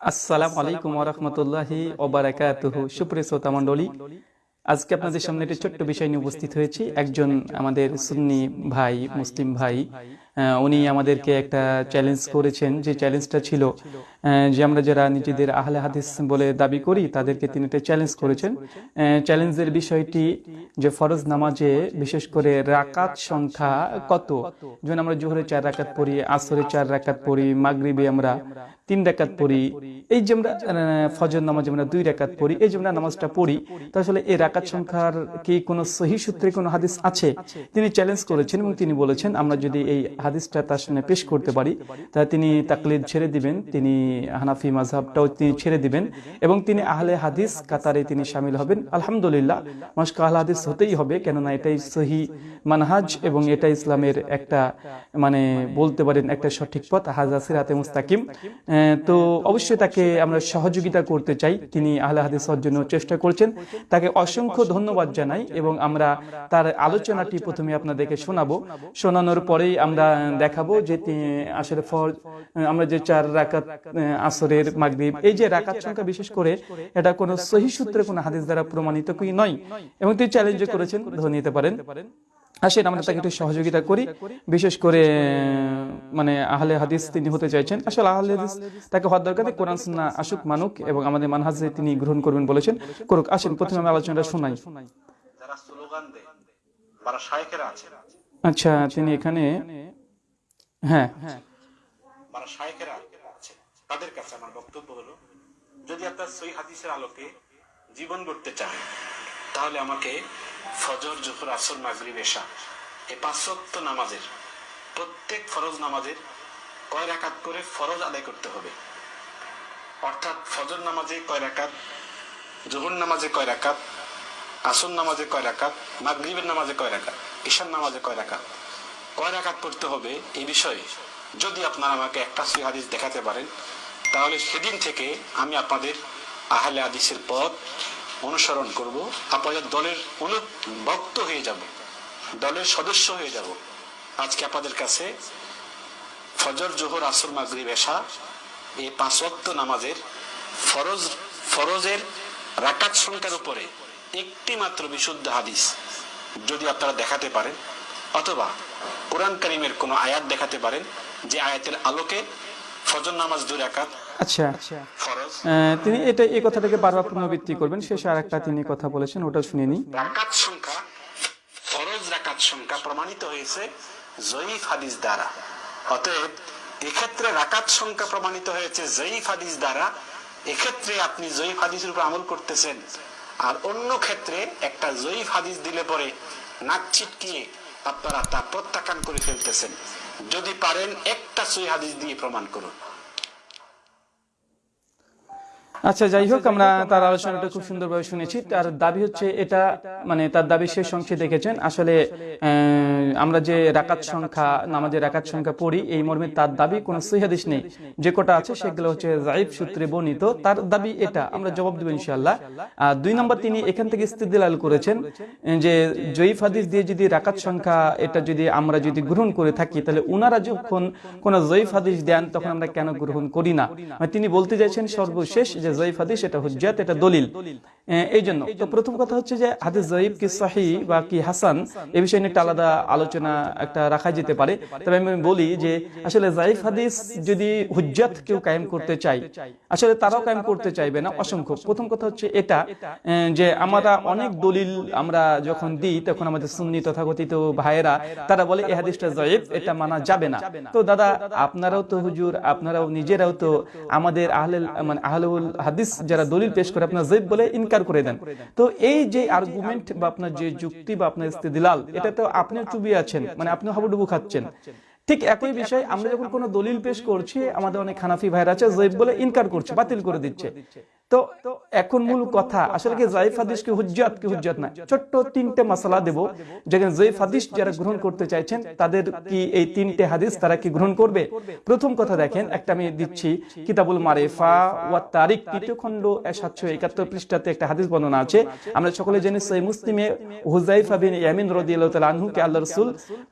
আসসালামু আলাইকুম ওরহমতুল্লাহি ওবারাকাতুহু সুপ্রিয় শ্রোতা মণ্ডলী আজকে আপনাদের সামনে একটি ছোট্ট বিষয় নিয়ে উপস্থিত হয়েছি। একজন আমাদের সুন্নি ভাই মুসলিম ভাই আহ, উনি আমাদেরকে একটা চ্যালেঞ্জ করেছেন। যে চ্যালেঞ্জটা ছিল যে আমরা যারা নিজেদের আহলে হাদিস বলে দাবি করি, তাদেরকে তিনি একটা চ্যালেঞ্জ করেছেন। চ্যালেঞ্জের বিষয়টি যে ফরজ নামাজে বিশেষ করে রাকাত সংখ্যা কত? যেমন আমরা জোহরে চার রাকাত পড়ি, আসরে চার রাকাত পড়ি, মাগরিবে আমরা তিন রাকাত পড়ি। এই যে আমরা ফজর নামাজ আমরা দুই রাকাত পড়ি, এই যে আমরা নামাজটা পড়ি, তো আসলে এই রাকাত সংখ্যার কি কোনো সহি সূত্রে কোনো হাদিস আছে? তিনি চ্যালেঞ্জ করেছেন এবং তিনি বলেছেন, আমরা যদি এই হাদিসটা তার সামনে পেশ করতে পারি তাহলে তিনি তাকলিদ ছেড়ে দিবেন। তিনি হানাফি মাঝহাবটাও তিনি ছেড়ে দিবেন এবং তিনি আহলে হাদিস কাতারে তিনি সামিল হবেন। আলহামদুলিল্লাহ, মস্ক আহলে হাদিস হতেই হবে, কেননা এটাই সহি মানহাজ এবং এটা ইসলামের একটা মানে বলতে পারেন একটা সঠিক পথ। হাজা সিরাতে মুস্তাকিম। তো অবশ্যই তাকে আমরা সহযোগিতা করতে চাই। তিনি আহলে হাদিস হওয়ার জন্য চেষ্টা করছেন। তাকে অসংখ্য ধন্যবাদ জানাই এবং আমরা তার আলোচনাটি প্রথমে আপনাদেরকে শোনাবো। শোনানোর পরেই আমরা দেখাবো যে আসলে ফর আমরা যে চার রাকাত আসরের মাগরিব। এই যে রাকাত সংখ্যা বিশেষ করে এটা কোনো সহি সূত্রে কোনো হাদিস দ্বারা প্রমাণিত কি নয়। এবং তিনি চ্যালেঞ্জ করেছেন ধরে নিতে পারেন। আসেন আমরা তাকে একটু সহযোগিতা করি। বিশেষ করে মানে আহলে হাদিস তিনি হতে চাইছেন। আসলে আহলে হাদিস তাকে হওয়ার দরকার কোরআন সুন্নাহ আসুক মানুক এবং আমাদের মানহাজে তিনি গ্রহণ করবেন বলেছেন। করুক আসেন প্রথমে আমি আলোচনাটা শোনাই। আচ্ছা তিনি এখানে হ্যাঁ। আছে তাদের কাছে আমার বক্তব্য হলো, যদি আপনার সই হাদিসের আলোকে জীবন গড়তে চান, তাহলে আমাকে ফজর, জোহর, আসর, মাগরিব, এশা এই পাঁচশক্ত নামাজের, প্রত্যেক ফরজ নামাজের কয় রাকাত করে ফরজ আদায় করতে হবে? অর্থাৎ ফজর নামাজে কয় রাকাত, জোহর নামাজে কয় রাকাত, আসর নামাজে কয় রাকাত, মাগরিবের নামাজে কয় রাকাত ঈশান নামাজে কয় রাকাত? কয় রাকাত পড়তে হবে? এই বিষয়ে যদি আপনারা আমাকে একটা সহি হাদিস দেখাতে পারেন তাহলে সেদিন থেকে আমি আপনাদের আহলে আদিসের পথ অনুসরণ করব। আপনাদের দলের অনুভক্ত হয়ে যাব, দলের সদস্য হয়ে যাব। আজকে আপনাদের কাছে ফজর, জোহর, আসর, মাগরিব, এশা এই পাঁচ ওয়াক্ত নামাজের ফরজ, ফরজের রাকাত সংখ্যার উপরে একটি মাত্র বিশুদ্ধ হাদিস যদি আপনারা দেখাতে পারেন, অথবা কোরআন করিমের কোনো আয়াত দেখাতে পারেন, যে আয়াতের আলোকে ফজর নামাজ দুই রাকাত আচ্ছা। তিনি এটা এই কথাটাকে বারবার পুনরাবৃত্তি করবেন। শেষে আর একটা তিনি কথা বলেছেন ওটা শুনে নিই। রাকাত সংখ্যা ফরজ রাকাত সংখ্যা প্রমাণিত হয়েছে জয়ীফ হাদিস দ্বারা। অতএব এক্ষেত্রে রাকাত সংখ্যা প্রমাণিত হয়েছে জয়ীফ হাদিস দ্বারা। এক্ষেত্রে আপনি জয়ীফ হাদিসের উপর আমল করতেছেন। আর অন্য ক্ষেত্রে একটা জয়ীফ হাদিস দিলে পরে নাক ছিটকিয়ে আপনারা তা প্রত্যাখ্যান করে ফেলতেছেন। যদি পারেন একটা সই হাদিস দিয়ে প্রমাণ করুন। আচ্ছা যাই হোক আমরা তার আলোচনাটা খুব সুন্দরভাবে শুনেছি। তার দাবি হচ্ছে এটা মানে তার দাবি শেষ অংশে দেখেছেন। আসলে আহ, আমরা যে রাকাত সংখ্যা, নামাজের রাকাত সংখ্যা পড়ি, এই মর্মে তার দাবি কোনো সহিহাদিস নেই। যে কটা আছে সেগুলো হচ্ছে জাইব সূত্রে বর্ণিত, তার দাবি এটা। আমরা জবাব দেবো ইনশাআল্লাহ। আর দুই নম্বর তিনি এখান থেকে ইস্তিদলাল করেছেন, যে জয়ীফ হাদিস দিয়ে যদি রাকাত সংখ্যা এটা যদি আমরা যদি গ্রহণ করে থাকি, তাহলে উনারা যখন কোন জয়ীফ হাদিস দেন, তখন আমরা কেন গ্রহণ করি না? মানে তিনি বলতে চাইছেন সর্বশেষ যে জয়ীফ হাদিস এটা হুজ্জাত, এটা দলিল। এই জন্য তো প্রথম কথা হচ্ছে যে হাদিস জয়ীফ কি সাহি বা কি হাসান, এ বিষয়ে নিয়ে আলাদা আলোচনা একটা রাখা যেতে পারে। তবে আমি বলি যে, আসলে জাইফ হাদিস যদি হুজ্জাত কেউ কায়েম করতে চাই আসলে তারাও কায়েম করতে চাইবে না, অসংখ্য। প্রথম কথা হচ্ছে এটা যে আমরা অনেক দলিল আমরা যখন দিই, তখন আমাদের সুন্নি তথাকথিত ভাইয়েরা, তারা বলে এই হাদিসটা জয়েব এটা মানা যাবে না। তো দাদা, আপনারাও তো হুজুর, আপনারাও নিজেরাও তো আমাদের আহলে মানে আহলুল হাদিস যারা দলিল পেশ করে, আপনার জয়েব বলে ইনকার করে দেন। তো এই যে আর্গুমেন্ট বা আপনার যে যুক্তি বা আপনার ইস্তেদিলাল, এটা তো আপনিও আছেন মানে আপনি হাবুডুবু খাচ্ছেন। ঠিক একই বিষয় আমরা যখন কোনো দলিল পেশ করছি আমাদের অনেক হানাফি ভাইরা আছে জয়েব বলে ইনকার করছে বাতিল করে দিচ্ছে। তো এখন মূল কথা আসলে কি জাইফ হাদিস কি হুজ্জাত কি হুজ্জাত না? ছোট্ট তিনটে মশলা দেব যেখানে জাইফ হাদিস যারা গ্রহণ করতে চাইছেন তাদের কি এই তিনটে হাদিস তারা কি গ্রহণ করবে? প্রথম কথা দেখেন একটা আমি দিচ্ছি কিতাবুল মারেফা ওয়া তারিক তৃতীয় খণ্ড সাতশো একাত্তর পৃষ্ঠাতে একটা হাদিস বর্ণনা আছে। আমরা সকলে জানি সেই মুসলিমে হুজাইফা বিন ইয়ামিন রাদিয়াল্লাহু তাআলা আনহুকে আল্লাহ রাসূল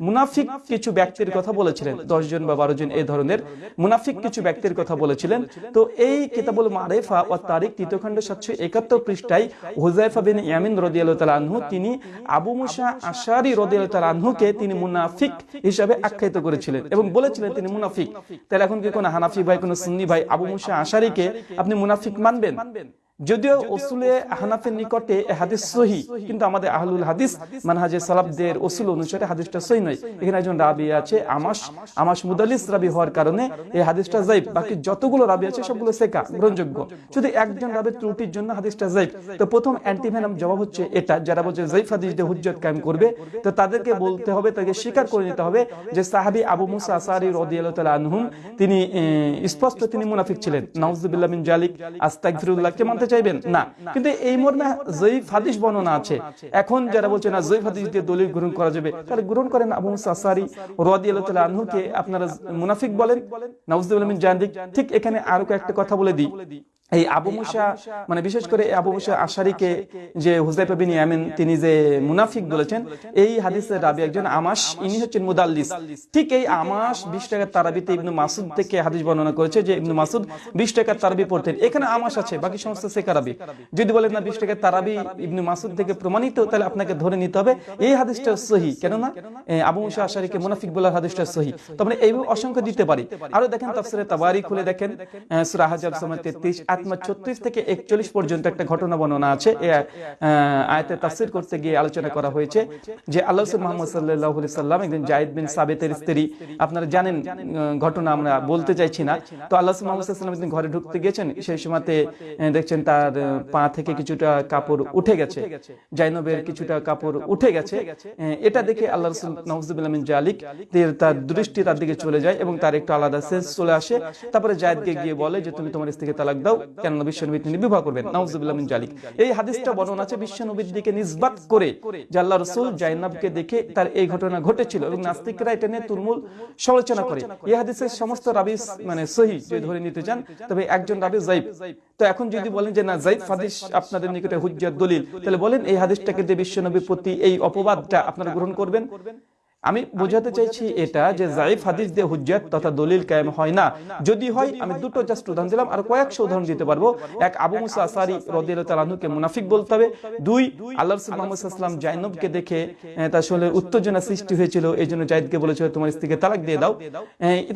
মুনাফিক কিছু ব্যক্তির কথা বলেছিলেন দশ জন বা বারো জন এই ধরনের মুনাফিক কিছু ব্যক্তির কথা বলেছিলেন। তো এই কিতাবুল মারেফা ও তারিক তৃতীয় খণ্ড সাতশো একাত্তর পৃষ্ঠায় হুজাইফা বিন ইয়ামিন তাআলা আনহু তিনি আবু মুসা আশারি তাআলা আনহুকে তিনি মুনাফিক হিসাবে আখ্যায়িত করেছিলেন এবং বলেছিলেন তিনি মুনাফিক। তাহলে এখন কি কোনো হানাফি ভাই কোনো সুন্নি ভাই আবু মুসা আশারিকে আপনি মুনাফিক মানবেন? যদিও ওসুলে হানাফের নিকটে এ হাদিস সহি কিন্তু আমাদের আহলুল হাদিস মানহাজে সালাফদের ওসুল অনুসারে হাদিসটা সহি নয়। এখানে একজন রাবি আছে আমাস আমাস মুদালিস রাবি হওয়ার কারণে এই হাদিসটা জাইব বাকি যতগুলো রাবি আছে সবগুলো সেকা গ্রহণযোগ্য। শুধু একজন রাবের ত্রুটির জন্য হাদিসটা জাইব তো প্রথম অ্যান্টিভেনাম জবাব হচ্ছে এটা। যারা বলছে জাইফ হাদিস দিয়ে হুজ্জত কায়েম করবে তো তাদেরকে বলতে হবে তাকে স্বীকার করে নিতে হবে যে সাহাবী আবু মুসা আসারি রাদিয়াল্লাহু তাআলা আনহুম তিনি স্পষ্ট তিনি মুনাফিক ছিলেন নাউজুবিল্লাহ মিন জালিক আস্তাগফিরুল্লাহকে মানতে চাইবেন? না। কিন্তু এই মর্মে জয়ীফ হাদিস বর্ণনা আছে। এখন যারা বলছে না জয়ীফ হাদিস দিয়ে দলিল গ্রহণ করা যাবে। তাহলে গ্রহণ করেন আবু সাসারি রদি আল্লাহ আনহুকে আপনারা মুনাফিক বলেন মিন জালিক ঠিক এখানে আরও একটা কথা বলে দিই। এই আবু মুসা মানে বিশেষ করে আবু মুসা আশারিকে যে হুজাইফা বিন ইয়ামিন তিনি যে মুনাফিক বলেছেন এই হাদিসের রাবি একজন আমাস ইনি হচ্ছেন মুদাল্লিস। ঠিক এই আমাস বিশ টাকার তারাবিতে ইবনু মাসুদ থেকে হাদিস বর্ণনা করেছে যে ইবনু মাসুদ বিশ টাকার তারাবি পড়তেন। এখানে আমাস আছে বাকি সমস্ত সেকারাবি যদি বলেন না বিশ টাকার তারাবি ইবনু মাসুদ থেকে প্রমাণিত তাহলে আপনাকে ধরে নিতে হবে। এই হাদিসটা সহি। কেননা আবু মুসা আশারিকে মুনাফিক বলার হাদিসটা সহি। তো আমরা এইভাবে অসংখ্য দিতে পারি আরও দেখেন তাফসিরে তাবারি খুলে দেখেন আহ, সূরা হাজাব সময় 33 আত্মা 36 থেকে 41 পর্যন্ত একটা ঘটনা বর্ণনা আছে। আহ, আয়াতে তাফসীর করতে গিয়ে আলোচনা করা হয়েছে যে আল্লাহ মুহাম্মদ আলাইহি সাল্লাম একজন জায়েদ বিন সাবিতের স্ত্রী। আপনারা জানেন ঘটনা আমরা বলতে চাইছি না। তো আল্লাহ মুহাম্মদ সাল্লাম ঘরে ঢুকতে গিয়েছেন সেই সময়তে দেখছেন তার পা থেকে কিছুটা কাপড় উঠে গেছে। জাইনবের কিছুটা কাপড় উঠে গেছে। এটা দেখে আল্লাহ রাসূল নাউজুবিল্লাহ জালিক তার দৃষ্টি তার দিকে চলে যায় এবং তার একটু আলাদা সেন্স চলে আসে তারপরে জায়েদকে গিয়ে বলে যে তুমি তোমার স্ত্রীকে তালাক দাও বিশ্বনবী তিনি বিবাহ করবেন। এই হাদিসটা বর্ণনা আছে বিশ্বনবীর দিকে করে জাইনাবকে দেখে তার এই ঘটনা ঘটেছিল এবং নাস্তিকরা এটা নিয়ে সমালোচনা করে। এই হাদিসের সমস্ত রাবিস মানে সহি ধরে নিতে চান, তবে একজন রাবি তো এখন যদি বলেন যে না হাদিস আপনাদের নিকটে হুজ্জাত দলিল, তাহলে বলেন এই হাদিসটাকে বিশ্বনবীর প্রতি এই অপবাদটা আপনারা গ্রহণ করবেন? আমি বোঝাতে চাইছি এটা যে জাইফ হাদিস দিয়ে হুজ্জাত তথা দলিল কায়েম হয় না যদি হয় আমি দুটো জাস্ট উদাহরণ দিলাম আর কয়েকশো উদাহরণ দিতে পারব। এক আবু মুসা আসারি রদিয়াল্লাহু তাআলা আনহুকে মুনাফিক বলতে হবে। দুই আল্লাহ রাসূল মুহাম্মদ ওয়াসাল্লাম জাইনবকে দেখে তার শরীরে উত্তেজনা সৃষ্টি হয়েছিল এই জন্য জায়েদকে বলেছিল তোমার স্ত্রীকে তালাক দিয়ে দাও।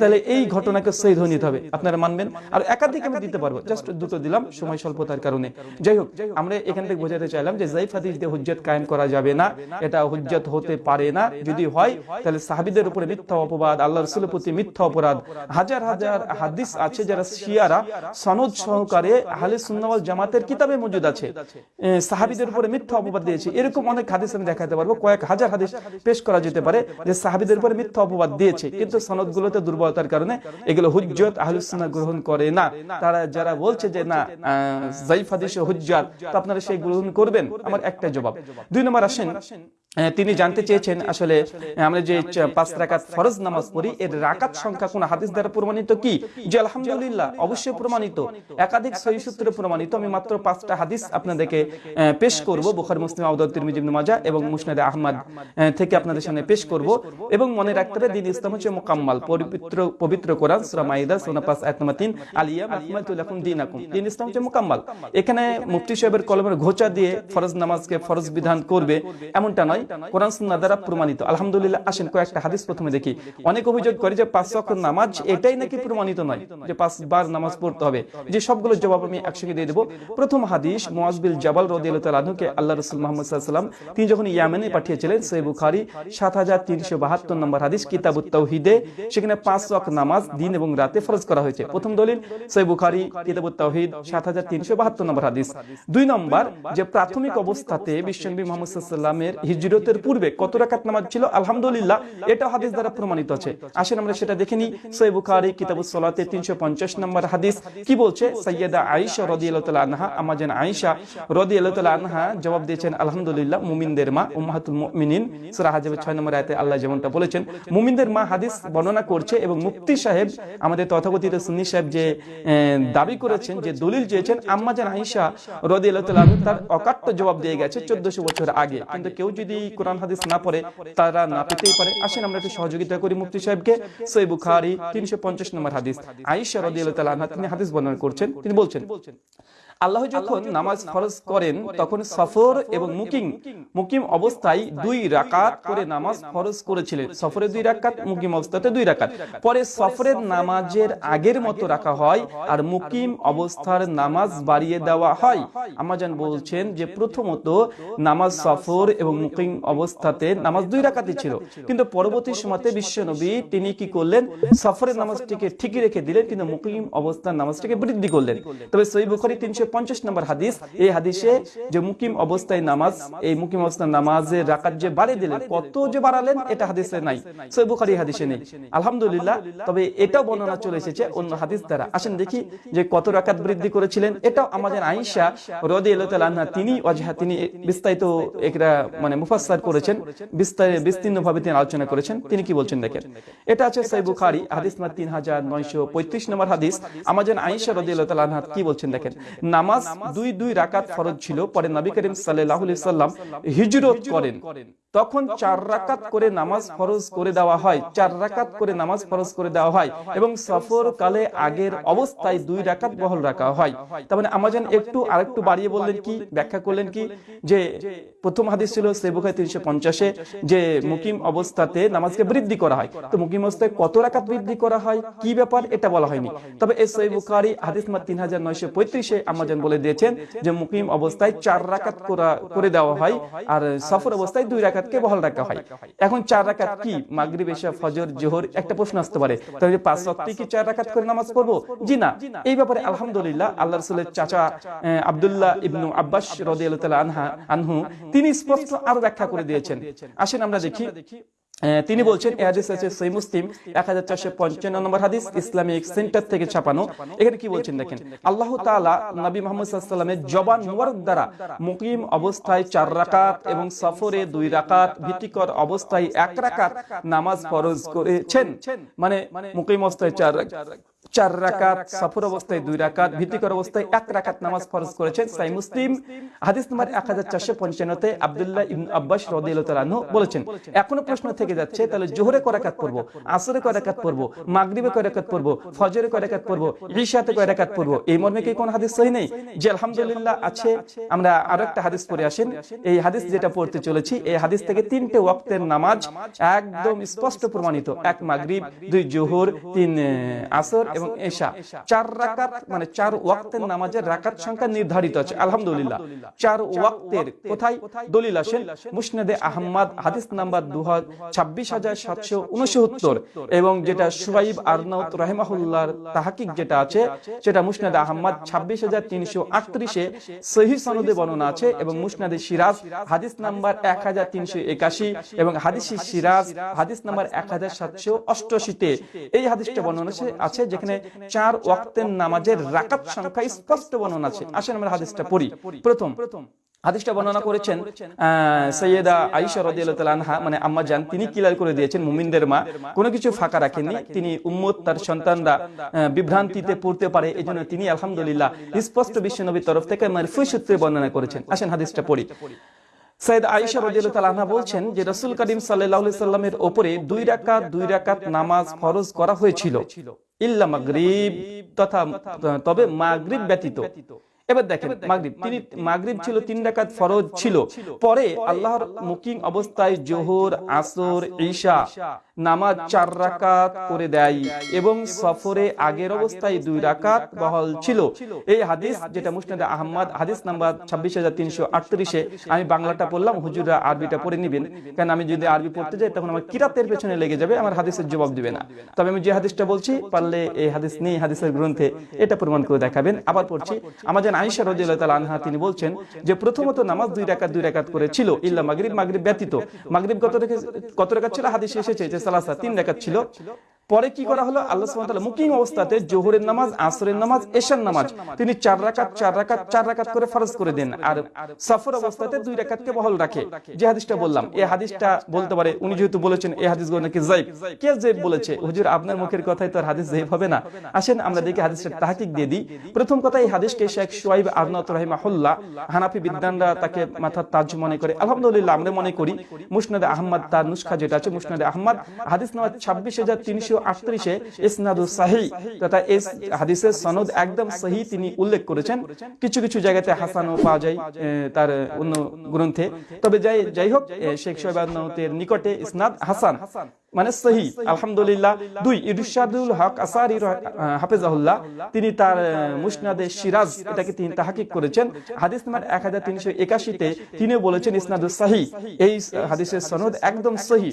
তাহলে এই ঘটনাকে সহি ধরে নিতে হবে। আপনারা মানবেন? আর একাধিক আমি দিতে পারব। জাস্ট দুটো দিলাম সময় স্বল্পতার কারণে। যাই হোক আমরা এখান থেকে বোঝাতে চাইলাম যে জাইফ হাদিস দিয়ে হুজ্জাত কায়েম করা যাবে না এটা হুজ্জাত হতে পারে না যদি হয় তাহলে সাহাবিদের উপরে মিথ্যা অপবাদ আল্লাহ রসুলের প্রতি মিথ্যা অপরাধ হাজার হাজার হাদিস আছে যারা শিয়ারা সনদ সহকারে আহলে সুন্নাওয়াল জামাতের কিতাবে মজুদ আছে। সাহাবিদের উপরে মিথ্যা অপবাদ দিয়েছে। এরকম অনেক হাদিস আমি দেখাতে পারব। কয়েক হাজার হাদিস পেশ করা যেতে পারে যে সাহাবিদের উপরে মিথ্যা অপবাদ দিয়েছে। কিন্তু সনদগুলোতে দুর্বলতার কারণে এগুলো হুজ্জত সুন্নাহ গ্রহণ করে না। তারা যারা বলছে যে না জাইফ হাদিস হুজ্জাত তো আপনারা সেই গ্রহণ করবেন? আমার একটা জবাব। দুই নম্বর আসেন তিনি জানতে চেয়েছেন আসলে আমরা যে পাঁচ রাকাত ফরজ নামাজ পড়ি, এর রাকাত সংখ্যা কোন হাদিস দ্বারা প্রমাণিত কি? যে আলহামদুলিল্লাহ, অবশ্যই প্রমাণিত। একাধিক সহি সূত্রে প্রমাণিত। আমি মাত্র পাঁচটা হাদিস আপনাদেরকে পেশ করব। বুখারী, মুসলিম আউদ তিরমিজি, ইবনে মাজাহ এবং মুসনাদ আহমদ থেকে আপনাদের সামনে পেশ করব এবং মনে রাখতে হবে, দিন ইসলাম হচ্ছে মোকাম্মাল, পবিত্র পবিত্র কোরআন, সূরা মাইদা সূরা 5 আয়াত নম্বর 3 আলিয়া আকমালতু লাকুম দীনাকুম। দিন ইসলাম হচ্ছে মোকাম্মাল। এখানে মুফতি সাহেবের কলমের ঘোচা দিয়ে ফরজ নামাজকে ফরজ বিধান করবে, এমনটা নয়। কোরআন, সুন্নাহ দ্বারা প্রমাণিত। আলহামদুলিল্লাহ, আসেন, কয়েকটা হাদিস প্রথমে দেখি। অনেক অভিযোগ করে যে পাঁচ নামাজ এটাই নাকি প্রমাণিত নয়, যে নামাজ পড়তে হবে। যে সবগুলো জবাব আমি একসঙ্গে দিয়ে প্রথম হাদিস মুয়াজ বিল জাবাল রাদিয়াল্লাহু আল্লাহ রাসূল মুহাম্মদ ওয়াসাল্লাম তিনি যখন ইয়ামেনে পাঠিয়েছিলেন, সহিহ বুখারী 7372 নম্বর হাদিস, কিতাবুত তাওহীদে, সেখানে পাঁচ নামাজ দিন এবং রাতে ফরজ করা হয়েছে। প্রথম দলিল, সহিহ বুখারী, কিতাবুত তাওহীদ 7372 নম্বর হাদিস। দুই নম্বর, যে প্রাথমিক অবস্থাতে বিশ্বনবী মুহাম্মদ ওয়াসাল্লামের হিজরি হিজরতের পূর্বে কত রাকাত নামাজ ছিল? আলহামদুলিল্লাহ, এটা হাদিস দ্বারা প্রমাণিত আছে। আসেন আমরা সেটা দেখে নিই। সহিহ বুখারী, কিতাবুস সালাতে 350 নম্বর হাদিস। কি বলছে? সাইয়্যিদা আয়েশা রাদিয়াল্লাহু তাআলা আনহা আমাজান আয়েশা রাদিয়াল্লাহু তাআলা আনহা জবাব দিয়েছেন, আলহামদুলিল্লাহ, মুমিনদের মা উম্মাহাতুল মুমিনিন। সূরা হাজের 6 নম্বর আয়াতে আল্লাহ যেমনটা বলেছেন, মুমিনদের মা হাদিস বর্ণনা করছে এবং মুফতি সাহেব, আমাদের তথাকথিত সুন্নি সাহেব যে দাবি করেছেন, যে দলিল চেয়েছেন আম্মাজান আয়েশা তাআলা আনহা তার অকাট্য জবাব দিয়ে গেছে 1400 বছর আগে। কিন্তু কেউ যদি কোরআন হাদিস না পড়ে, তারা না পেতেই পারে। আসেন আমরা একটু সহযোগিতা করি মুফতি সাহেবকে। সহিহ বুখারী 350 নম্বর হাদিস। তাআলা আনহা তিনি হাদিস বর্ণনা করছেন। তিনি বলছেন আল্লাহ যখন নামাজ ফরজ করেন তখন সফর এবং মুকিম মুকিম অবস্থায় দুই রাকাত করে নামাজ ফরজ করেছিলেন। সফরে দুই রাকাত মুকিম অবস্থাতে দুই রাকাত। পরে সফরের নামাজের আগের মতো রাখা হয় আর মুকিম অবস্থার নামাজ বাড়িয়ে দেওয়া হয়। আমাজান বলছেন যে প্রথমত নামাজ সফর এবং মুকিম অবস্থাতে নামাজ দুই রাকাতই ছিল। কিন্তু পরবর্তী সময়তে বিশ্বনবী তিনি কি করলেন? সফরের নামাজটিকে ঠিকই রেখে দিলেন কিন্তু মুকিম অবস্থার নামাজটিকে বৃদ্ধি করলেন তবে সই বুখারি তিনশো পঞ্চাশ নম্বর হাদিস। এই হাদিসে যে মুকিম অবস্থায় নামাজ, এই মুকিম অবস্থার নামাজের রাকাত যে বাড়িয়ে দিলেন, কত যে বাড়ালেন, এটা হাদিসে নাই। সই হাদিসে নেই। আলহামদুলিল্লাহ, তবে এটাও বর্ণনা চলে এসেছে অন্য হাদিস দ্বারা। আসেন দেখি যে কত রাকাত বৃদ্ধি করেছিলেন। এটাও আমাদের আয়েশা রদি আল্লাহ তিনি অজহা, তিনি বিস্তারিত একটা মানে মুফাসসার করেছেন, বিস্তার বিস্তীর্ণ ভাবে তিনি আলোচনা করেছেন। তিনি কি বলছেন দেখেন? এটা আছে সই হাদিস তিন হাজার নয়শো পঁয়ত্রিশ নম্বর হাদিস। আমাদের আয়েশা রদি আল্লাহ কি বলছেন দেখেন? নামাজ দুই দুই রাকাত ফরজ ছিল। পরে নবী করিম সাল্লাহ সাল্লাম হিজরত করেন। তখন চার রাকাত করে নামাজ ফরজ করে দেওয়া হয়। চার রাকাত করে নামাজ ফরজ করে দেওয়া হয় এবং সফর কালে আগের অবস্থায় দুই রাকাত বহল রাখা হয়। তার মানে আমাজন একটু আরেকটু বাড়িয়ে বললেন কি ব্যাখ্যা করলেন কি যে প্রথম হাদিস ছিল সেবুখায় তিনশো পঞ্চাশে যে মুকিম অবস্থাতে নামাজকে বৃদ্ধি করা হয়। তো মুকিম অবস্থায় কত রাকাত বৃদ্ধি করা হয়? কি ব্যাপার এটা বলা হয়নি। তবে এই সই হাদিস মাত তিন হাজার নয়শো পঁয়ত্রিশে আমাজন বলে দিয়েছেন যে মুকিম অবস্থায় চার রাকাত করা করে দেওয়া হয় আর সফর অবস্থায় দুই রাকাতকে বহাল রাখা হয়। এখন চার রাকাত কি? মাগরিব এশা ফজর জোহর একটা প্রশ্ন আসতে পারে। তাহলে পাঁচ ওয়াক্তে কি চার রাকাত করে নামাজ পড়ব? জি না। এই ব্যাপারে আলহামদুলিল্লাহ আল্লাহ রসুলের চাচা আব্দুল্লাহ ইবনু আব্বাস রদিয়াল্লাহু তাআলা আনহা আনহু তিনি স্পষ্ট আরও ব্যাখ্যা করে দিয়েছেন। আসেন আমরা দেখি। তিনি বলছেন এ হাদিস আছে সহি মুসলিম এক হাজার চারশো পঞ্চান্ন নম্বর হাদিস ইসলামিক সেন্টার থেকে ছাপানো। এখানে কি বলছেন দেখেন? আল্লাহ তালা নবী মোহাম্মদ সাল্লামের জবান মুবারক দ্বারা মুকিম অবস্থায় চার রাকাত এবং সফরে দুই রাকাত ভীতিকর অবস্থায় এক রাকাত নামাজ ফরজ করেছেন। মানে মুকিম অবস্থায় চার রাকাত। চার রাকাত সফর অবস্থায় দুই রাকাত ভীতিকর অবস্থায় এক রাকাত নামাজ ফরজ করেছেন সাই মুসলিম। হাদিস নম্বর এক হাজার চারশো পঞ্চান্নতে আবদুল্লাহ ইবন আব্বাস রদিয়ালু বলেছেন এখনও প্রশ্ন থেকে যাচ্ছে তাহলে জোহরে কয় রাকাত পড়ব আসরে কয় রাকাত পড়ব মাগরিবে কয় রাকাত ফজরে কয় রাকাত পড়ব ঈশাতে কয় রাকাত পড়ব এই মর্মে কি কোন হাদিস সহি নেই? যে আলহামদুলিল্লাহ আছে আমরা আরও একটা হাদিস পড়ে আসেন। এই হাদিস যেটা পড়তে চলেছি এই হাদিস থেকে তিনটে ওয়াক্তের নামাজ একদম স্পষ্ট প্রমাণিত এক মাগরিব দুই জোহর তিন আসর এবং এশা। চার রাকাত মানে চার ওয়াক্তের নামাজের রাকাত সংখ্যা নির্ধারিত আছে। আলহামদুলিল্লাহ। চার ওয়াক্তের কোথায় দলিল আসেন? মুসনাদে আহমদ হাদিস নাম্বার দু ছাব্বিশ হাজার সাতশো উনসত্তর। এবং যেটা সুরাইব আরনাউত রহেমাহুল্লাহর তাহাকিক যেটা আছে সেটা মুসনাদে আহমদ ছাব্বিশ হাজার তিনশো আটত্রিশে সহি সনদে বর্ণনা আছে এবং মুসনাদে সিরাজ হাদিস নাম্বার এক হাজার তিনশো একাশি এবং হাদিসি সিরাজ হাদিস নাম্বার এক হাজার সাতশো অষ্টআশিতে। এই হাদিসটা বর্ণনা আছে- আছে যেখানে চার ওয়াক্তের নামাজের রাকাত সংখ্যা স্পষ্ট বর্ণনা আছে। আসেন আমরা হাদিসটা পড়ি। প্রথম, হাদিসটা বর্ণনা করেছেন সৈয়দা আনহা মানে আম্মা তিনি ক্লিয়ার করে দিয়েছেন, মুমিনদের মা। কোনো কিছু ফাঁকা রাখেননি। তিনি উম্মত, তার সন্তানরা বিভ্রান্তিতে পড়তে পারে তিনি আলহামদুলিল্লাহ স্পষ্ট বিশ্বনবীর তরফ থেকে সূত্রে বর্ণনা করেছেন। আসেন হাদিসটা পড়ি। সৈয়দ বলছেন যে, রাসূল করিম সাল্লাল্লাহু সাল্লামের দুই রাকাত দুই রাকাত নামাজ ফরজ করা হয়েছিল। ইল্লা মাগরিব তথা তবে মাগরিব ব্যতীত। এবার দেখেন মাগরিব তিনি মাগরিব ছিল তিন রাকাত ফরজ ছিল। পরে আল্লাহর মুকিং অবস্থায় জোহর আসর ঈশা নামাজ চার রাকাত করে দেয় এবং সফরে আগের অবস্থায় দুই রাকাত বহল ছিল। এই হাদিস যেটা মুসনাদ আহমদ হাদিস নাম্বার ছাব্বিশ হাজার তিনশো আটত্রিশে আমি বাংলাটা পড়লাম হুজুরা আরবিটা পড়ে নিবেন। কারণ আমি যদি আরবি পড়তে যাই তখন আমার কিরাতের পেছনে লেগে যাবে আমার হাদিসের জবাব দিবে না। তবে আমি যে হাদিসটা বলছি পারলে এই হাদিস নেই হাদিসের গ্রন্থে এটা প্রমাণ করে দেখাবেন আবার পড়ছি আমার যেন আইসা রদিয়াল্লাহু তাআলা আনহা তিনি বলছেন যে প্রথমত নামাজ দুই রাকাত দুই রাকাত করেছিল ইল্লা মাগরিব মাগরিব ব্যতীত। মাগরিব কত কত রাকাত ছিল? হাদিসে এসেছে যে সালাসা তিন রাকাত ছিল। পরে কি করা হলো? আল্লাহ সুবহানাহু মুকিম অবস্থাতে জোহরের নামাজ, আসরের নামাজ, এশার নামাজ, তিনি চার রাকাত চার রাকাত চার রাকাত করে ফরজ করে দেন আর সফর অবস্থাতে দুই রাকাতকে বহাল রাখে। যে হাদিসটা বললাম এই হাদিসটা বলতে পারে, উনি যেহেতু বলেছেন এই হাদিসগুলো নাকি জাইব কে জাইব বলেছে? হুজুর, আপনার মুখের কথাই তো আর হাদিস জাইব হবে না। আসেন, আমরা দেখি হাদিসের তাহকিক দিয়ে দিই। প্রথম কথা, এই হাদিসকে শেখ শুয়াইব আরনাত রাহিমাহুল্লাহ হানাফি বিদ্যানরা তাকে মাথার তাজ মনে করে, আলহামদুলিল্লাহ আমরা মনে করি, মুসনাদে আহমদ তার নুসখা যেটা আছে, মুসনাদে আহমদ, হাদিস নাম্বার ছাব্বিশ হাজার তিনশো আটত্রিশে ইসনাদু সাহি তথা এই হাদিসের সনদ একদম সহি তিনি উল্লেখ করেছেন। কিছু কিছু জায়গাতে হাসানও পাওয়া যায় তার অন্য গ্রন্থে। তবে যাই যাই হোক শেখ সোহেবানের নিকটে ইসনাদ হাসান। মানে সহি আলহামদুলিল্লাহ। দুই ইরশাদুল হক আসারি হাফেজাহুল্লাহ তিনি তার মুসনাদে সিরাজ এটাকে তিনি তাহাকিক করেছেন। হাদিস নাম্বার এক হাজার তিনশো একাশিতে তিনি বলেছেন ইসনাদুল সাহি। এই হাদিসের সনদ একদম সহি।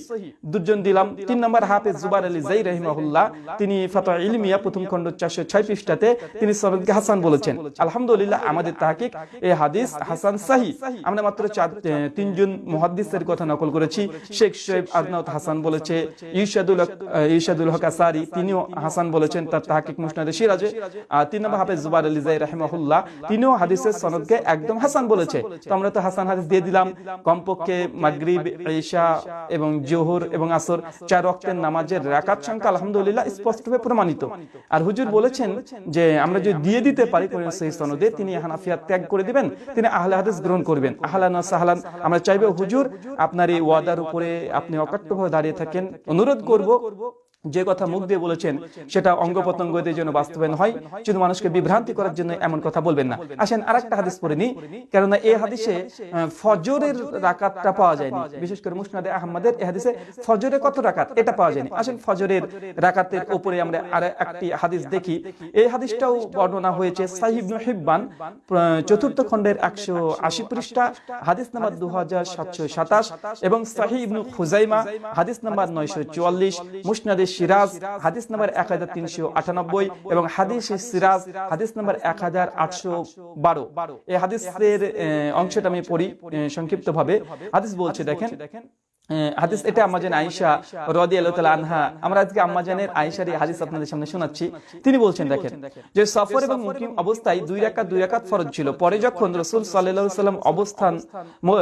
দুজন দিলাম। তিন নম্বর হাফেজ জুবার আলী জাই রহিমাহুল্লাহ তিনি ফাতা ইলমিয়া প্রথম খণ্ড চারশো ছয় পৃষ্ঠাতে তিনি সনদকে হাসান বলেছেন। আলহামদুলিল্লাহ আমাদের তাহাকিক এই হাদিস হাসান সাহি। আমরা মাত্র চার তিনজন মুহাদ্দিসের কথা নকল করেছি। শেখ শোয়েব আদনাউত হাসান বলেছে ইরশাদুল হক- আসারি, তিনিও হাসান বলেছেন তার মুসনাদে সিরাজে আর তিন নম্বর হাফেজ তিনিও হাদিসের সনদকে একদম হাসান বলেছে। তো আমরা তো হাসান হাদিস দিয়ে দিলাম। কমপক্ষে মাগরিব, ঈশা এবং জোহর এবং আসর চার রক্তের নামাজের রাকাত সংখ্যা আলহামদুলিল্লাহ স্পষ্টভাবে প্রমাণিত। আর হুজুর বলেছেন যে আমরা যদি দিয়ে দিতে পারি কোন সেই সনদে, তিনি হানাফিয়া ত্যাগ করে দিবেন, তিনি আহলে হাদিস গ্রহণ করবেন। আহলান সাহলান, আমরা চাইব হুজুর আপনার এই ওয়াদার উপরে আপনি অকাট্যভাবে দাঁড়িয়ে থাকেন অনুরোধ করব যে কথা মুখ দিয়ে বলেছেন, সেটা অঙ্গ প্রত্যঙ্গদের জন্য বাস্তবায়ন হয়, শুধু মানুষকে বিভ্রান্তি করার জন্য এমন কথা বলবেন না। আসেন আরেকটা হাদিস পড়ে নি কেননা এই হাদিসে ফজরের রাকাতটা পাওয়া যায়নি। বিশেষ করে মুসনাদে আহমদের এই হাদিসে ফজরে কত রাকাত? এটা পাওয়া যায়নি। আসেন ফজরের রাকাতের উপরে আমরা আর একটি হাদিস দেখি। এই হাদিসটাও বর্ণনা হয়েছে সাহিব হিব্বান চতুর্থ খণ্ডের একশো আশি পৃষ্ঠা, হাদিস নাম্বার দু হাজার সাতশো সাতাশ এবং সাহি ইবনু খুজাইমা, হাদিস নাম্বার নয়শো চুয়াল্লিশ, মুসনাদে সিরাজ, হাদিস নাম্বার এক হাজার তিনশো আটানব্বই এবং হাদিস সিরাজ, হাদিস নাম্বার এক হাজার আটশো বারো। এই হাদিসের অংশটা আমি পড়ি সংক্ষিপ্ত ভাবে হাদিস বলছে, দেখেন হাদিস এটা আম্মাজান আয়েশা তাআলা আনহা। আমরা আজকে আম্মাজানের আয়েশার এই হাদিস আপনাদের সামনে শোনাচ্ছি। তিনি বলছেন দেখেন যে সফর এবং মুকিম অবস্থায় দুই রাকাত দুই রাকাত ফরজ ছিল। পরে যখন রাসূল সাল্লাল্লাহু আলাইহি সাল্লাম অবস্থান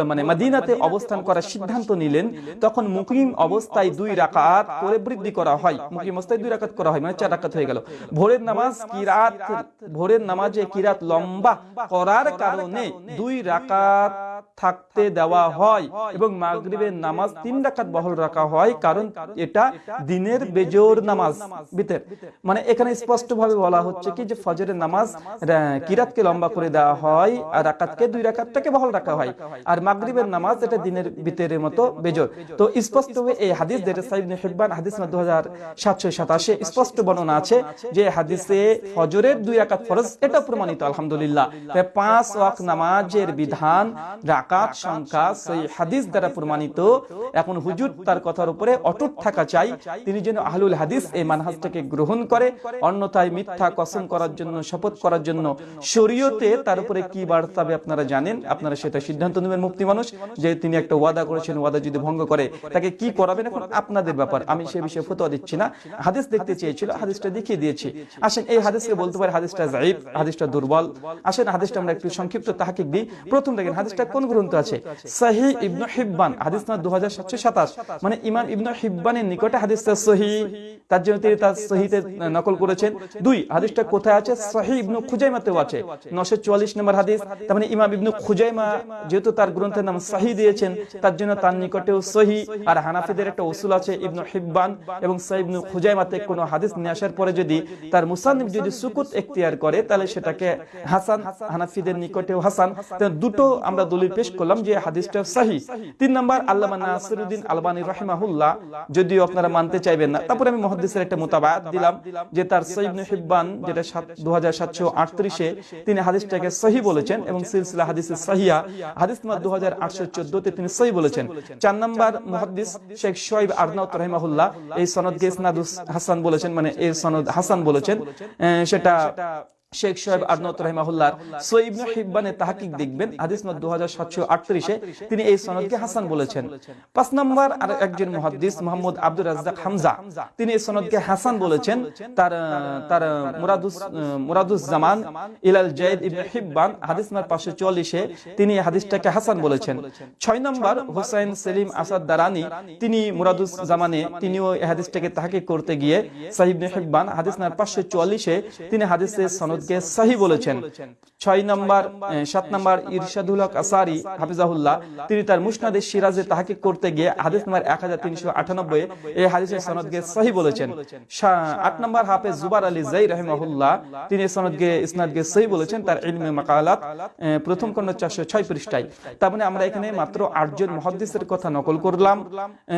মানে মদিনাতে অবস্থান করার সিদ্ধান্ত নিলেন তখন মুকিম অবস্থায় দুই রাকাত করে বৃদ্ধি করা হয়। মুকিম অবস্থায় দুই রাকাত করা হয় মানে চার রাকাত হয়ে গেল। ভোরের নামাজ কিরাত ভোরের নামাজে কিরাত লম্বা? করার কারণে দুই রাকাত থাকতে দেওয়া হয় এবং মাগরিবের নামাজ তিন রাকাত বহল রাখা হয় কারণ এটা দিনের বেজোর নামাজ বিতের মানে এখানে স্পষ্ট ভাবে বলা হচ্ছে কি যে ফজরের নামাজ কিরাতকে লম্বা করে দেওয়া হয় আর রাকাতকে দুই রাকাতটাকে বহল রাখা হয়। আর মাগরিবের নামাজ এটা দিনের বিতের মতো বেজোর। তো স্পষ্ট ভাবে এই হাদিস যেটা সাইব হিব্বান হাদিস দু হাজার সাতশো সাতাশে স্পষ্ট বর্ণনা আছে যে হাদিসে ফজরের দুই রাকাত ফরজ এটা প্রমাণিত আলহামদুলিল্লাহ। পাঁচ ওয়াক্ত নামাজের বিধান রাকাত সংখ্যা সেই হাদিস দ্বারা প্রমাণিত। এখন হুজুর তার কথার উপরে অটুট থাকা চাই। তিনি যেন আহলুল হাদিস এই মানহাজটাকে গ্রহণ করে অন্যথায় মিথ্যা কসম করার জন্য শপথ করার জন্য শরীয়তে তার উপরে কি বার্তাবে আপনারা জানেন? আপনারা সেটা সিদ্ধান্ত নেবেন মুক্তি মানুষ যে তিনি একটা ওয়াদা করেছেন ওয়াদা যদি ভঙ্গ করে তাকে কি করাবেন এখন? আপনাদের ব্যাপার। আমি সে বিষয়ে ফতোয়া দিচ্ছি না। হাদিস দেখতে চেয়েছিল হাদিসটা দেখিয়ে দিয়েছি আসেন এই হাদিসকে বলতে পারে হাদিসটা জাইব হাদিসটা দুর্বল আসেন হাদিসটা আমরা একটু সংক্ষিপ্ত তাহাকিক দিই প্রথম দেখেন হাদিসটা কোন গ্রন্থ আছে। সাহি ইবনু হিব্বান, হাদিস না দু হাজার সাতশো সাতাশ। মানে ইমাম ইবনু হিব্বানের নিকটে হাদিসটা সহি তার জন্য তিনি তার সহিতে নকল করেছেন। দুই, হাদিসটা কোথায় আছে? সহি ইবনু খুজাইমাতেও আছে। নশো চুয়াল্লিশ নম্বর হাদিস। তার মানে ইমাম ইবনু খুজাইমা যেহেতু তার গ্রন্থের নাম সহি দিয়েছেন, তার জন্য তার নিকটেও সহি আর হানাফিদের একটা উসুল আছে ইবনু হিব্বান এবং সহি ইবনু খুজাইমাতে কোনো হাদিস নিয়ে আসার পরে যদি তার মুসান্নিফ যদি সুকুত এখতিয়ার করে, তাহলে সেটাকে হাসান, হানাফিদের নিকটেও হাসান। দুটো আমরা দলিল পেশ পেশ করলাম যে হাদিসটা সাহি। তিন নম্বর আল্লামা নাসিরুদ্দিন আলবানী রহিমাহুল্লাহ, যদিও আপনারা মানতে চাইবেন না। তারপরে আমি মহাদিসের একটা মোতাবায়াত দিলাম যে তার সৈবনে হিব্বান, যেটা দু হাজার তিনি হাদিসটাকে সহি বলেছেন এবং সিলসিলা হাদিসের সাহিয়া। হাদিস নাম্বার দু হাজার তিনি সহি বলেছেন। চার নম্বর মহাদিস শেখ শোয়েব আরনাউত রহিমাহুল্লাহ এই সনদকে ইসনাদুস হাসান বলেছেন মানে এর সনদ হাসান বলেছেন। সেটা শেখ সোহেব আদনত রহিমাহুল্লাহ সোইবনে হিব্বানে তাহাকিক দেখবেন হাদিস নম্বর দু হাজার সাতশো আটত্রিশে তিনি এই সনদকে হাসান বলেছেন। পাঁচ নম্বর আর একজন মুহাদ্দিস মোহাম্মদ আব্দুর রাজ্জাক হামজা তিনি এই সনদকে হাসান বলেছেন। তার তার মুরাদুস মুরাদুস জামান ইলাল জাইদ ইবনে হিব্বান হাদিস নম্বর পাঁচশো চল্লিশে তিনি হাদিসটাকে হাসান বলেছেন। ছয় নম্বর হুসাইন সেলিম আসাদ দারানি তিনি মুরাদুস জামানে তিনিও এই হাদিসটাকে তাহাকিক করতে গিয়ে সাহিব হিব্বান হাদিস নম্বর পাঁচশো চুয়াল্লিশে তিনি হাদিসের সনদকে সাহি বলেছেন। ছয় নম্বর সাত নম্বর ইরশাদুল হক আসারি, হাফিজাহুল্লাহ, তিনি তার মুসনাদে সিরাজে তাহাকিক করতে গিয়ে হাদিস নম্বর এক হাজার তিনশো আটানব্বই এই হাদিসের সনদকে সহি বলেছেন। আট নম্বর হাফেজ জুবার আলী জাই রহিমাহুল্লাহ, তিনি সনদকে, ইসনাদকে সহি বলেছেন তার ইলমে মাকালাত প্রথম খণ্ড চারশো ছয় পৃষ্ঠায়। তার মানে আমরা এখানে মাত্র আটজন মহাদ্দিসের কথা নকল করলাম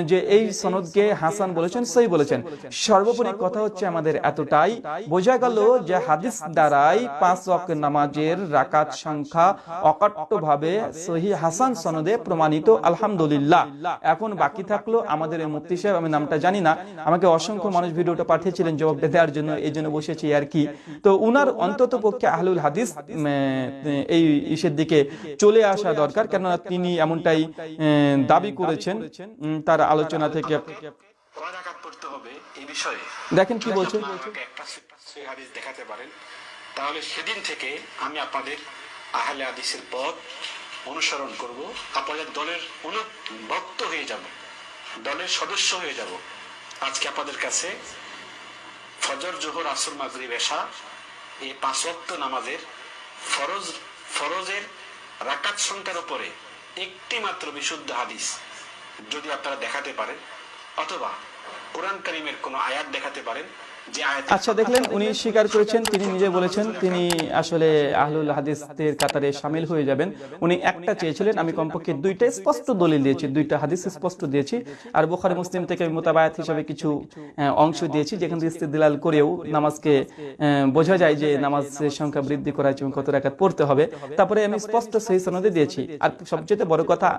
যে এই সনদকে হাসান বলেছেন, সহি বলেছেন। সর্বোপরি কথা হচ্ছে আমাদের এতটাই, বোঝা গেল যে হাদিস দ্বারাই পাঁচ ওয়াক্ত নামাজের রাকাত সংখ্যা অকাট্য ভাবে সহি হাসান সনদে প্রমাণিত আলহামদুলিল্লাহ। এখন বাকি থাকল আমাদের এই মুফতি সাহেব আমি নামটা জানি না। আমাকে অসংখ্য মানুষ ভিডিওটা পাঠিয়েছিলেন জবাবটা দেওয়ার জন্য এই জন্য বসেছি আর কি। তো উনার অন্তত পক্ষে আহলুল হাদিস এই ইসের দিকে চলে আসা দরকার কেননা তিনি এমনটাই দাবি করেছেন তার আলোচনা থেকে। দেখেন কি বলছে। আমাকে একটা সহি হাদিস দেখাতে পারেন। তাহলে সেদিন থেকে আমি আপনাদের আহলে আদিসের পথ অনুসরণ করব। আপনাদের দলের অনুভক্ত হয়ে যাব, দলের সদস্য হয়ে যাব। আজকে আপনাদের কাছে ফজর, জোহর, আসর, মাগরিব, এশা এই পাঁচ ওয়াক্ত নামাজের ফরজ, ফরজের রাকাত সংখ্যার উপরে একটি মাত্র বিশুদ্ধ হাদিস যদি আপনারা দেখাতে পারেন, অথবা কোরআন কারিমের কোনো আয়াত দেখাতে পারেন আচ্ছা দেখলেন উনি স্বীকার করেছেন, তিনি নিজে বলেছেন তিনি আসলে আহলুল হাদিসদের কাতারে সামিল হয়ে যাবেন। উনি একটা চেয়েছিলেন, আমি কমপক্ষে দুইটা স্পষ্ট দলিল দিয়েছি, দুইটা হাদিস স্পষ্ট দিয়েছি। আর বোখারি, মুসলিম থেকে মোতাবায়াত হিসাবে কিছু অংশ দিয়েছি, যেখান থেকে ইস্তেদলাল করেও নামাজকে বোঝা যায় যে নামাজের সংখ্যা বৃদ্ধি করা এবং কত রাকাত পড়তে হবে। তারপরে আমি স্পষ্ট সেই সনদে দিয়েছি। আর সবচেয়ে বড় কথা,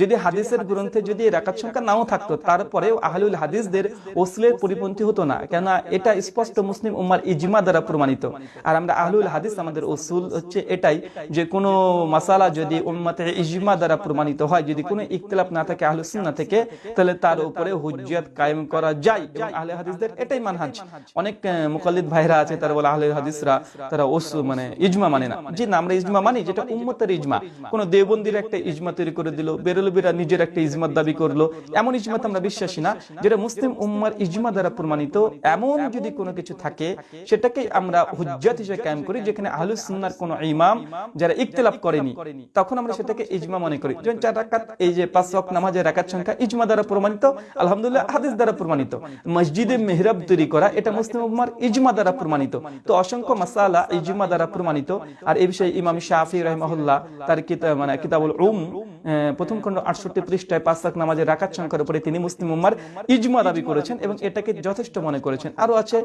যদি হাদিসের গ্রন্থে যদি রাকাত সংখ্যা নাও থাকতো, তারপরেও আহলুল হাদিসদের ওসলের পরিপন্থী হতো না। কেননা এটা স্পষ্ট মুসলিম উম্মার ইজমা দ্বারা প্রমাণিত। আর আমরা আহলুল হাদিস, আমাদের ওসুল হচ্ছে এটাই যে কোনো মাসালা যদি উম্মাতে ইজমা দ্বারা প্রমাণিত হয়, যদি কোনো ইখতিলাফ না থাকে আহলুস সুন্নাহ থেকে, তাহলে তার উপরে হুজ্জিয়াত কায়েম করা যায় এবং আহলে হাদিসদের এটাই মানহাজ। অনেক মুকাল্লিদ ভাইরা আছে, তারা বলে আহলে হাদিসরা, তারা ওস মানে ইজমা মানে না। জি না, আমরা ইজমা মানি যেটা উম্মতের ইজমা। কোন দেওবন্দির একটা ইজমা তৈরি করে দিল, বেরলবিরা নিজের একটা ইজমার দাবি করল, এমন ইজমাতে আমরা বিশ্বাসী না, যেটা মুসলিম উম্মার ইজমা দ্বারা প্রমাণিত, এমন যদি কোনো কিছু থাকে সেটাকে আমরা হুজ্জাত হিসেবে কায়েম করি যেখানে আহলুস সুন্নাহর কোনো ইমাম যারা ইখতিলাফ করেনি তখন আমরা সেটাকে ইজমা মনে করি। যেমন চার রাকাত এই যে পাঁচ ওয়াক্ত নামাজের রাকাত সংখ্যা ইজমা দ্বারা প্রমাণিত আলহামদুলিল্লাহ হাদিস দ্বারা প্রমাণিত। মসজিদে মেহরাব তৈরি করা এটা মুসলিম উম্মার ইজমা দ্বারা প্রমাণিত। তো অসংখ্য মাসালা ইজমা দ্বারা প্রমাণিত। আর এই বিষয়ে ইমাম শাফি রহমাহুল্লাহ তার কিতাব মানে কিতাবুল উম প্রথম খণ্ড আটষট্টি পৃষ্ঠায় পাঁচ লাখ নামাজের রাকাত সংখ্যার উপরে তিনি মুসলিম উম্মার ইজমা দাবি করেছেন এবং এটাকে যথেষ্ট মনে করেছেন। আরও আছে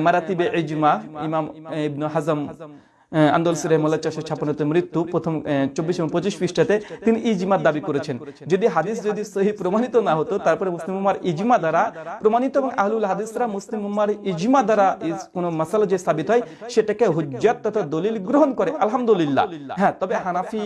মারাতিবে ইজমা ইমাম আহ, ইবনু হাজম আন্দোল সিরাইমুল্লাহ চারশো ছাপ্পান্নতে মৃত্যু প্রথম চব্বিশ এবং পঁচিশ পৃষ্ঠাতে তিনি ইজমার দাবি করেছেন। যদি হাদিস যদি সহি প্রমাণিত না হতো, তারপরে মুসলিম উম্মার ইজমা দ্বারা প্রমাণিত এবং আহলুল হাদিসরা মুসলিম উম্মার ইজমা দ্বারা কোনো মাসালা যে সাবিত হয়, সেটাকে হুজ্জাত তথা দলিল গ্রহণ করে। আলহামদুলিল্লাহ। হ্যাঁ তবে হানাফি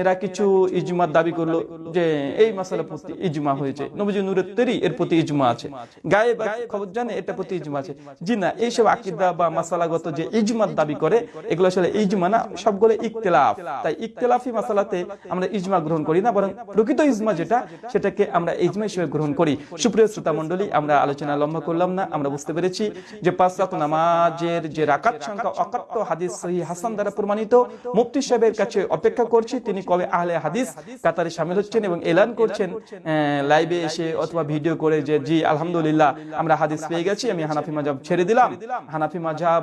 এরা কিছু ইজমার দাবি করল যে এই মাসালা প্রতি ইজমা হয়েছে। নবীজি নূরের তৈরি এর প্রতি ইজমা আছে। গায়ে খবর জানে এটা প্রতি ইজমা আছে। জি না, এইসব আকিদা বা মাসালাগত যে ইজমার দাবি করে, এগুলো আসলে ইজমা না, সবগুলো ইকতেলাফ তাই ইকতেলাফি মাসালাতে আমরা ইজমা গ্রহণ করি না, বরং প্রকৃত ইজমা যেটা, সেটাকে আমরা ইজমা হিসেবে গ্রহণ করি। সুপ্রিয় শ্রোতা আমরা আলোচনা লম্বা করলাম না, আমরা বুঝতে পেরেছি যে পাঁচরাত নামাজের যে রাকাত সংখ্যা অকাট্য হাদিস সহি হাসান দ্বারা প্রমাণিত। মুফতি সাহেবের কাছে অপেক্ষা করছি, তিনি কবে আহলে হাদিস কাতারে সামিল হচ্ছেন এবং এলান করছেন লাইভে এসে অথবা ভিডিও করে যে, জি, আলহামদুলিল্লাহ, আমরা হাদিস পেয়ে গেছি, আমি হানাফি মাজাব ছেড়ে দিলাম। হানাফি মাজাব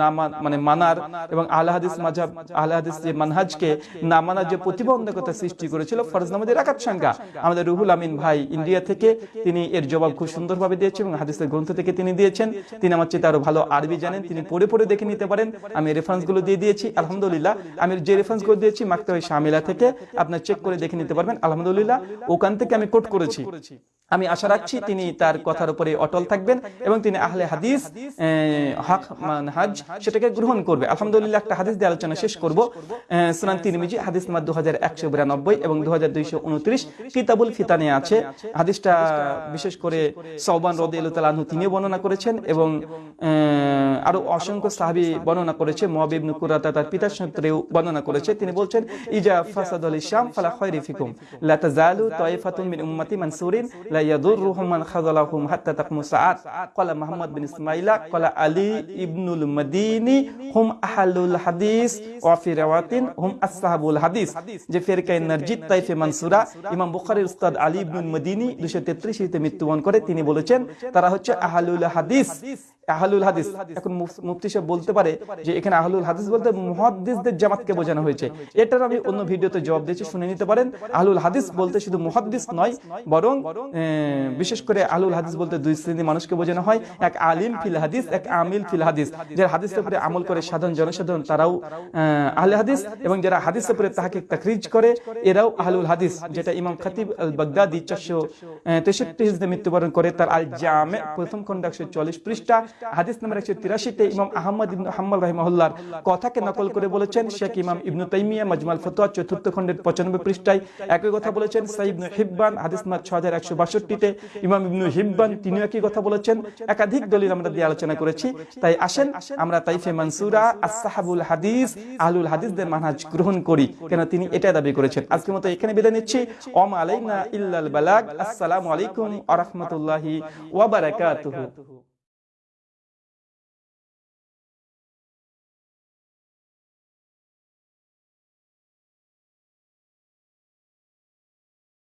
না মানে মানার এবং এবং আল হাদিস মাঝাব আল যে মানহাজকে না মানার যে প্রতিবন্ধকতা সৃষ্টি করেছিল, ফরজ নামাজের একাত সংখ্যা আমাদের রুহুল আমিন ভাই ইন্ডিয়া থেকে তিনি এর জবাব খুব সুন্দরভাবে দিয়েছেন এবং হাদিসের গ্রন্থ থেকে তিনি দিয়েছেন। তিনি আমার চেয়ে আরও ভালো আরবি জানেন, তিনি পড়ে পড়ে দেখে নিতে পারেন। আমি রেফারেন্সগুলো দিয়ে দিয়েছি, আলহামদুলিল্লাহ। আমি যে রেফারেন্সগুলো দিয়েছি, মাকতাবে শামিলা থেকে, আপনার চেক করে দেখে নিতে পারবেন। আলহামদুলিল্লাহ, ওখান থেকে আমি কোট করেছি। আমি আশা রাখছি তিনি তার কথার উপরে অটল থাকবেন এবং তিনি আহলে হাদিস হক, মানহাজ সেটাকে গ্রহণ করবে। আলহামদুলিল্লাহ। একটা হাদিস দিয়ে আলোচনা শেষ করব। আহ, সুনান তিরমিজি হাদিস নাম্বার দু হাজার একশো বিরানব্বই এবং দু হাজার দুইশো উনত্রিশ। কিতাবুল ফিতানে আছে। হাদিসটা বিশেষ করে সৌবান রদি আনহু তিনি বর্ণনা করেছেন এবং আহ, আরও অসংখ্য সাহাবি বর্ণনা করেছে। মহাবিব নুকুরাতা তার পিতার সূত্রেও বর্ণনা করেছে। তিনি বলছেন, ইজা ফাসাদ আল ইসলাম ফালা ফিকুম। লা তাজালু মিন উম্মতি মানসুরিন, লা মান খাযালাহুম হাত্তা তাকমু সাআত। ক্বালা মুহাম্মদ বিন ক্বালা আলী ইবনুল মাদিনী, হুম আহলুল হাদিস ওয়া ফি রাওয়াতিন, হুম আসহাবুল হাদিস। যে নারজিত তাইফে মানসুরা, ইমাম বুখারীর উস্তাদ আলী ইবনুল মাদিনী 233 হিজরিতে মৃত্যুবরণ করে। তিনি বলেছেন, তারা হচ্ছে আহলুল হাদিস। আহলুল হাদিস। এখন মুফতি সাহেব বলতে পারে যে এখানে আহলুল হাদিস বলতে মুহাদ্দিসদের জামাতকে বোঝানো হয়েছে। এটার আমি অন্য ভিডিওতে জবাব দিয়েছি শুনে নিতে পারেন। আহলুল হাদিস বলতে শুধু মুহাদ্দিস নয় বরং বিশেষ করে আহলুল হাদিস বলতে দুই শ্রেণির মানুষকে বোঝানো হয়। এক আলিম ফিল হাদিস এক আমিল ফিল হাদিস। যারা হাদিসের উপরে আমল করে সাধারণ জনসাধারণ তারাও আহ, আহলে হাদিস এবং যারা হাদিসের উপরে তাহাকে তাকরিজ করে এরাও আহলুল হাদিস যেটা ইমাম খাতিব আল বাগদাদি চারশো তেষট্টি মৃত্যুবরণ করে তার আল জামে প্রথম খন্ড একশো চল্লিশ পৃষ্ঠা হাদিস নাম্বার একশো তিরাশিতে ইমাম আহমদ ইবনু হাম্মাল রাহিমাহুল্লার কথাকে নকল করে বলেছেন, শেখ ইমাম ইবনু তাইমিয়া মাজমাল ফতোয়া চতুর্থ খণ্ডের পঁচানব্বই পৃষ্ঠায় একই কথা বলেছেন সাইব হিব্বান, হাদিস নাম্বার ছ হাজার একশো বাষট্টিতে ইমাম ইবনু হিব্বান তিনিও একই কথা বলেছেন, একাধিক দলিল আমরা দিয়ে আলোচনা করেছি। তাই আসেন, আমরা তাইফে মানসুরা, আসসাহাবুল হাদিস, আহলুল হাদিসদের মানহাজ গ্রহণ করি, কেন তিনি এটা দাবি করেছেন। আজকের মতো এখানে বিদায় নিচ্ছি। ওম আলাইনা ইল্লাল বালাগ, আসসালামু আলাইকুম আ রহমতুল্লাহি ওয়া বারাকাতুহু।